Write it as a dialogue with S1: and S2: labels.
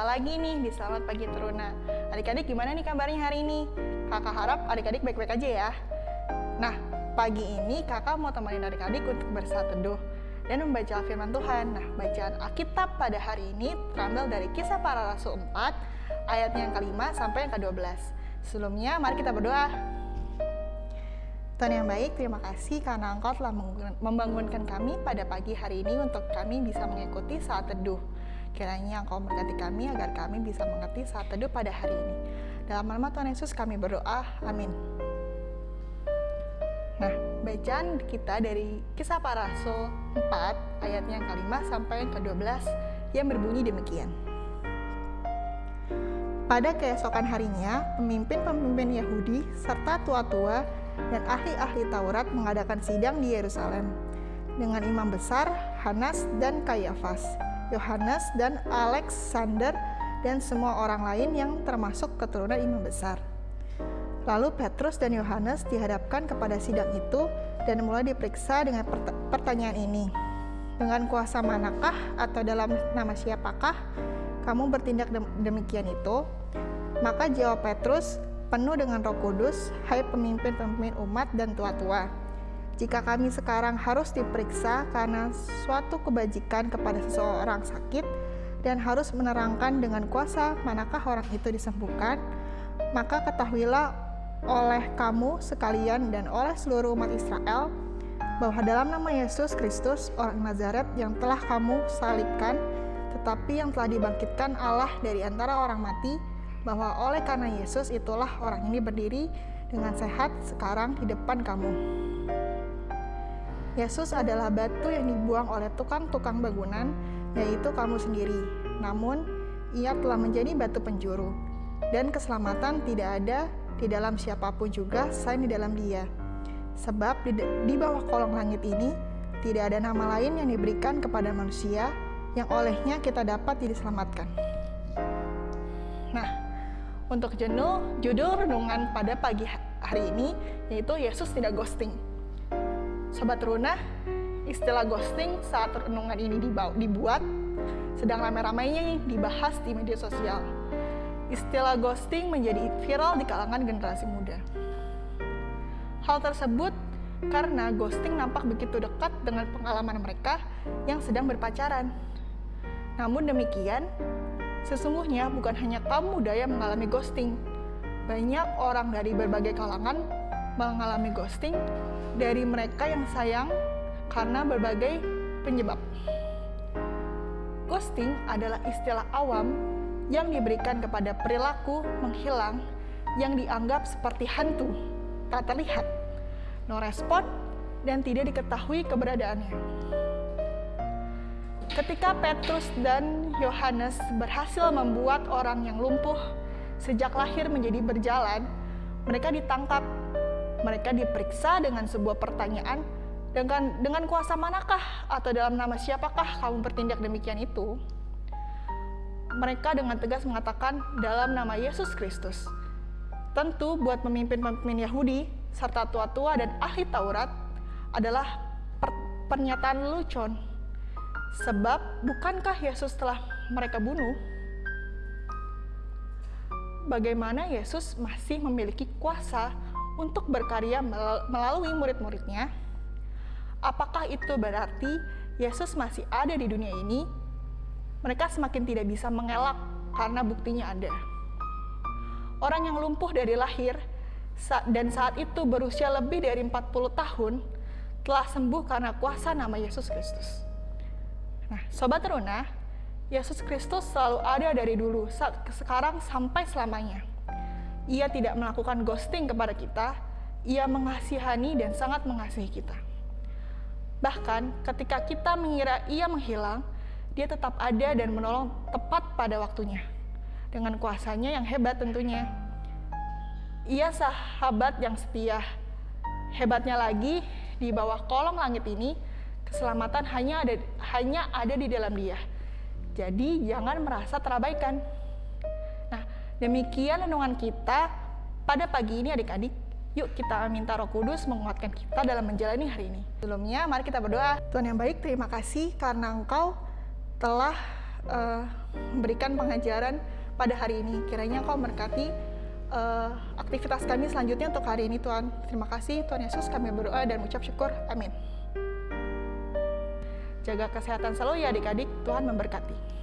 S1: berjumpa lagi nih di Selamat Pagi Teruna. Adik-adik gimana nih kabarnya hari ini? Kakak harap adik-adik baik-baik aja ya. Nah, pagi ini kakak mau temenin adik-adik untuk bersaat teduh dan membaca firman Tuhan. Nah, bacaan Alkitab pada hari ini terambil dari kisah para rasul 4 ayatnya yang kelima sampai yang ke-12. Sebelumnya, mari kita berdoa. Tuhan yang baik, terima kasih karena Engkau telah membangunkan kami pada pagi hari ini untuk kami bisa mengikuti saat teduh. Kiranya Engkau memberkati kami agar kami bisa mengerti saat teduh pada hari ini. Dalam nama Tuhan Yesus kami berdoa. Amin. Nah, bacaan kita dari kisah para rasul 4 ayatnya yang kelima sampai yang ke-12 yang berbunyi demikian. Pada keesokan harinya, pemimpin-pemimpin Yahudi serta tua-tua dan ahli-ahli Taurat mengadakan sidang di Yerusalem dengan imam besar Hanas dan Kayafas, Yohanes dan Alexander dan semua orang lain yang termasuk keturunan imam besar. Lalu Petrus dan Yohanes dihadapkan kepada sidang itu dan mulai diperiksa dengan pertanyaan ini. Dengan kuasa manakah atau dalam nama siapakah kamu bertindak demikian itu? Maka jawab Petrus, penuh dengan roh kudus, hai pemimpin-pemimpin umat dan tua-tua. Jika kami sekarang harus diperiksa karena suatu kebajikan kepada seseorang sakit dan harus menerangkan dengan kuasa manakah orang itu disembuhkan, maka ketahuilah oleh kamu sekalian dan oleh seluruh umat Israel bahwa dalam nama Yesus Kristus orang Nazaret yang telah kamu salibkan tetapi yang telah dibangkitkan Allah dari antara orang mati bahwa oleh karena Yesus itulah orang ini berdiri dengan sehat sekarang di depan kamu. Yesus adalah batu yang dibuang oleh tukang-tukang bangunan, yaitu kamu sendiri. Namun, ia telah menjadi batu penjuru, dan keselamatan tidak ada di dalam siapa pun juga selain di dalam dia. Sebab di, di bawah kolong langit ini, tidak ada nama lain yang diberikan kepada manusia yang olehnya kita dapat diselamatkan. Nah, untuk jenuh, judul renungan pada pagi hari ini yaitu Yesus tidak ghosting. Sobat Runa, istilah ghosting saat renungan ini dibuat sedang ramai-ramainya dibahas di media sosial. Istilah ghosting menjadi viral di kalangan generasi muda. Hal tersebut karena ghosting nampak begitu dekat dengan pengalaman mereka yang sedang berpacaran. Namun demikian, Sesungguhnya bukan hanya kaum muda yang mengalami ghosting. Banyak orang dari berbagai kalangan mengalami ghosting dari mereka yang sayang karena berbagai penyebab. Ghosting adalah istilah awam yang diberikan kepada perilaku menghilang yang dianggap seperti hantu, tak terlihat, no respon, dan tidak diketahui keberadaannya. Ketika Petrus dan Yohanes berhasil membuat orang yang lumpuh sejak lahir menjadi berjalan, mereka ditangkap. Mereka diperiksa dengan sebuah pertanyaan, dengan dengan kuasa manakah atau dalam nama siapakah kamu bertindak demikian itu? Mereka dengan tegas mengatakan dalam nama Yesus Kristus. Tentu buat pemimpin-pemimpin Yahudi serta tua-tua dan ahli Taurat adalah per pernyataan lucon Sebab bukankah Yesus telah mereka bunuh? Bagaimana Yesus masih memiliki kuasa untuk berkarya melalui murid-muridnya? Apakah itu berarti Yesus masih ada di dunia ini? Mereka semakin tidak bisa mengelak karena buktinya ada. Orang yang lumpuh dari lahir dan saat itu berusia lebih dari 40 tahun telah sembuh karena kuasa nama Yesus Kristus. Nah, Sobat Teruna, Yesus Kristus selalu ada dari dulu, sekarang sampai selamanya. Ia tidak melakukan ghosting kepada kita, ia mengasihani dan sangat mengasihi kita. Bahkan ketika kita mengira ia menghilang, dia tetap ada dan menolong tepat pada waktunya. Dengan kuasanya yang hebat tentunya. Ia sahabat yang setia. Hebatnya lagi, di bawah kolong langit ini, Keselamatan hanya ada hanya ada di dalam Dia. Jadi jangan merasa terabaikan. Demikian renungan kita pada pagi ini adik-adik. Yuk kita minta Roh Kudus menguatkan kita dalam menjalani hari ini. Sebelumnya, mari kita berdoa. Tuhan yang baik, terima kasih karena Engkau telah uh, memberikan pengajaran pada hari ini. Kiranya Engkau memberkati uh, aktivitas kami selanjutnya untuk hari ini Tuhan. Terima kasih Tuhan Yesus kami berdoa dan mengucap syukur. Amin. Jaga kesehatan selalu ya adik-adik. Tuhan memberkati.